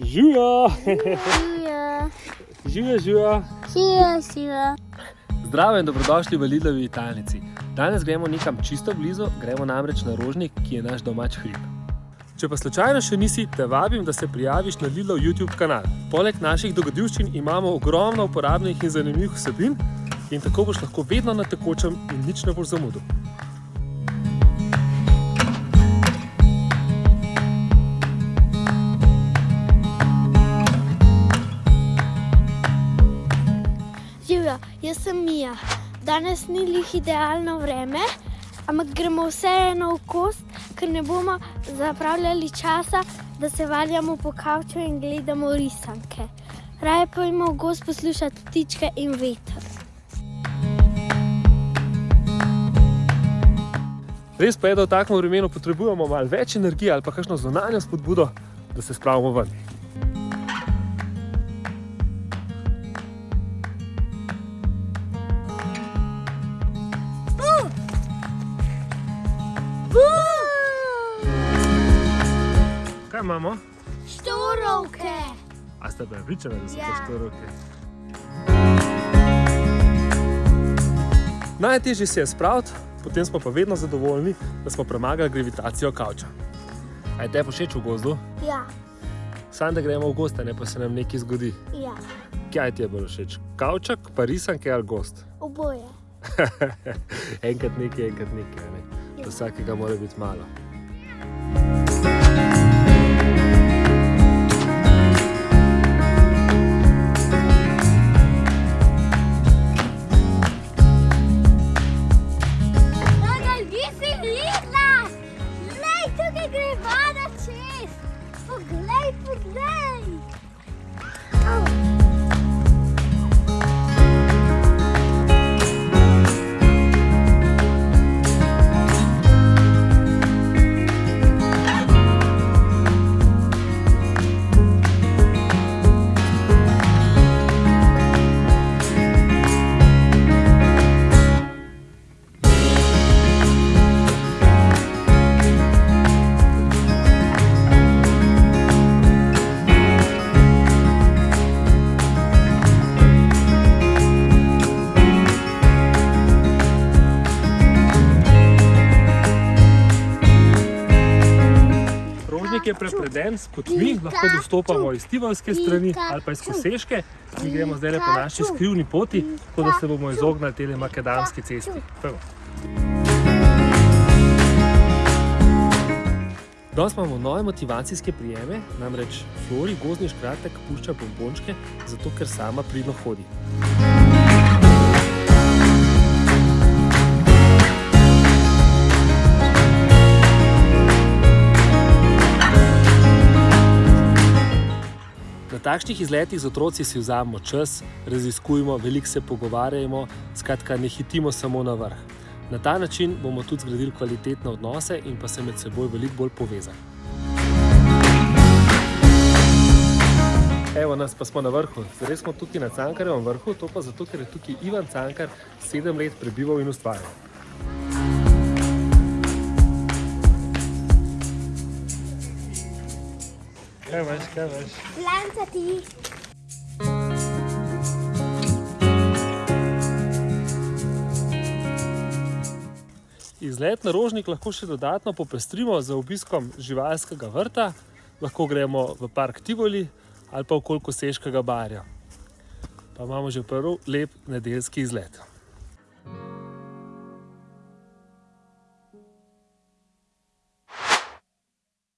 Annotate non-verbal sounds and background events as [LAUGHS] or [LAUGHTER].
Živijo! Živijo, Živijo, živijo! živijo. Zdravo in dobrodošli v Lidlovi Italnici. Danes gremo nekam čisto blizu, gremo namreč na Rožnik, ki je naš domač hrib. Če pa slučajno še nisi, te vabim, da se prijaviš na Lidlov YouTube kanal. Poleg naših dogodivščin imamo ogromno uporabnih in zanimivih vsebin in tako boš lahko vedno na tekočem in nič ne boš zamudil. Jaz sem Mija. Danes ni lih idealno vreme, ampak gremo vseeno v kost, ker ne bomo zapravljali časa, da se valjamo po kavču in gledamo risanke. Raje pojmo v gost poslušati ptičke in veter. Res pa je, da v takem vremenu potrebujemo malo več energije ali pa kakšno zunanjo spodbudo, da se spravimo ven. Imamo? Štorovke! A ste prepričani, da so to Ja. štoroke? Najtežje se je spraviti, potem smo pa vedno zadovoljni, da smo premagali gravitacijo kavča. A je te všeč v gozdu? Ja, Sam da gremo v gost, a ne pa se nam nekaj zgodi. ja, Kaj ti je bolj všeč? Kavčak, pa risanke ali gost? oboje. [LAUGHS] enkrat nekaj, enkrat nekaj. Ne? Za vsakega mora biti malo. was that? Je prepreden s potmi, lahko dostopamo iz Tivolske strani ali pa iz Koseške. Mi gremo zdaj po naši skrivni poti, tako da se bomo izognili tele makadamski cesti. Pojmo. Danes imamo nove motivacijske prijeme, namreč Flori gozdni škratek pušča bombončke, zato ker sama pridno hodi. Na takšnih izletih z otroci si vzamemo čas, raziskujemo, veliko se pogovarjamo, skratka, ne hitimo samo na vrh. Na ta način bomo tudi zgradili kvalitetne odnose in pa se med seboj veliko bolj povezali. Evo nas pa smo na vrhu. Zdaj smo tukaj na Cankarjevem vrhu, to pa zato, ker je tukaj Ivan Cankar sedem let prebival in ustvarjal. Kaj veš, kaj veš? Plancati! Izlet na Rožnik lahko še dodatno popestrimo z obiskom živalskega vrta, lahko gremo v park Tivoli ali pa okoli Koseškega barja. Pa imamo že prvi lep nedeljski izlet.